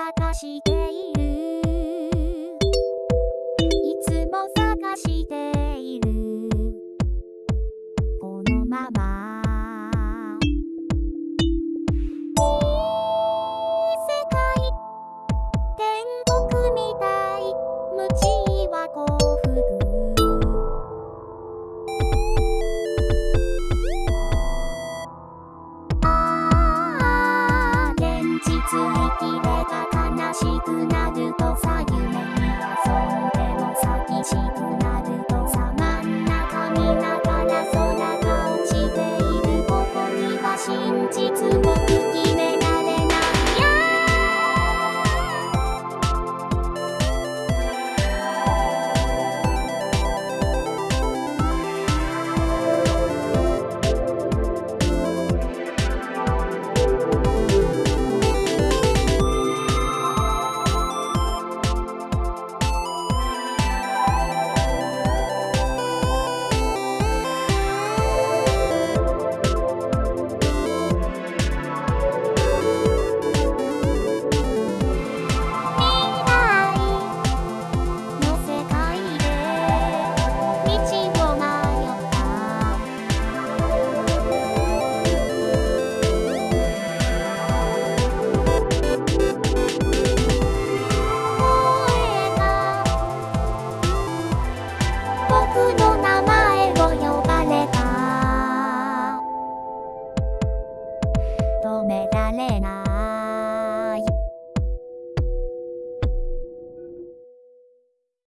探している。いつも探して